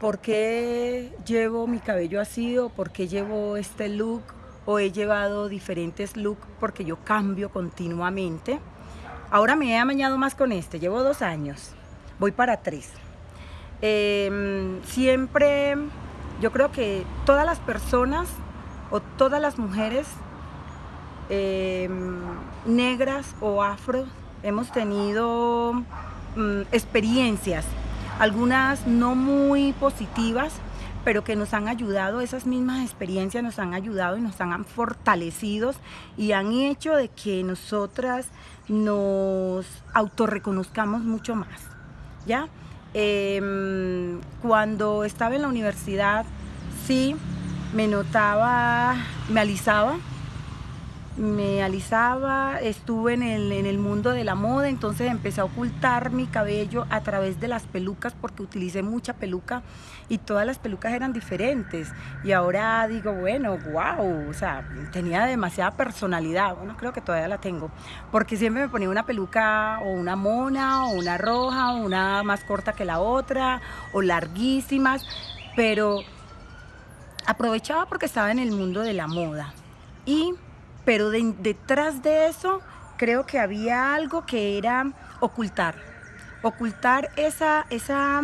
por qué llevo mi cabello así o por qué llevo este look o he llevado diferentes looks porque yo cambio continuamente. Ahora me he amañado más con este, llevo dos años, voy para tres. Em, siempre, yo creo que todas las personas o todas las mujeres em, negras o afro hemos tenido mm, experiencias, algunas no muy positivas, pero que nos han ayudado, esas mismas experiencias nos han ayudado y nos han fortalecido y han hecho de que nosotras nos autorreconozcamos mucho más, ¿ya? Em, cuando estaba en la universidad, sí, me notaba, me alisaba, me alisaba, estuve en el, en el, mundo de la moda, entonces empecé a ocultar mi cabello a través de las pelucas porque utilicé mucha peluca y todas las pelucas eran diferentes. Y ahora digo, bueno, wow, o sea, tenía demasiada personalidad, bueno, creo que todavía la tengo, porque siempre me ponía una peluca o una mona o una roja o una más corta que la otra o larguísimas, pero aprovechaba porque estaba en el mundo de la moda. Y pero detrás de eso creo que había algo que era ocultar, ocultar esa, esa,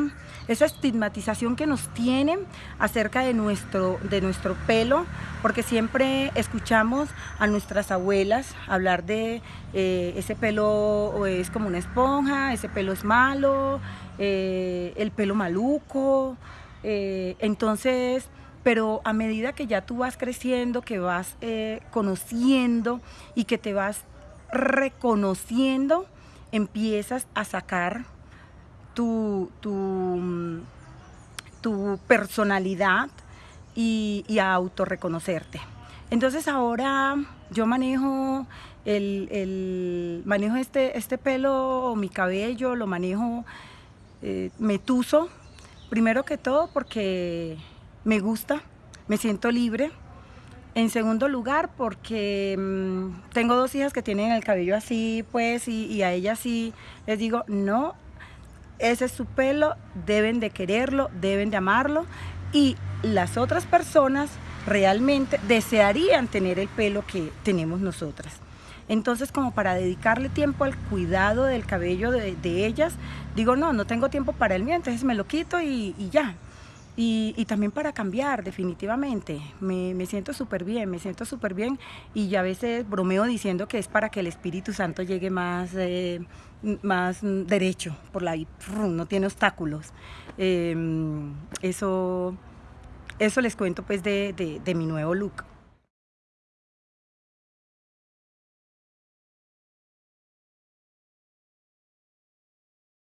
esa estigmatización que nos tienen acerca de nuestro, de nuestro pelo, porque siempre escuchamos a nuestras abuelas hablar de eh, ese pelo es como una esponja, ese pelo es malo, eh, el pelo maluco, eh, entonces pero a medida que ya tú vas creciendo, que vas eh, conociendo y que te vas reconociendo, empiezas a sacar tu, tu, personalidad y, a autorreconocerte. Entonces ahora yo manejo el, manejo este, este pelo, mi cabello, lo manejo eh, metuso, primero que todo porque me gusta, me siento libre. En segundo lugar, porque mm, tengo dos hijas que tienen el cabello así, pues, y, a ellas sí les digo, no, ese es su pelo, deben de quererlo, deben de amarlo, y las otras personas realmente desearían tener el pelo que tenemos nosotras. Entonces, como para dedicarle tiempo al cuidado del cabello de, ellas, digo, no, no tengo tiempo para el mío, entonces me lo quito y ya. Y, también para cambiar, definitivamente. Me, siento súper bien, me siento súper bien y a veces bromeo diciendo que es para que el Espíritu Santo llegue más, eh, más derecho por la no tiene obstáculos. Em, eso, eso les cuento pues de mi nuevo look.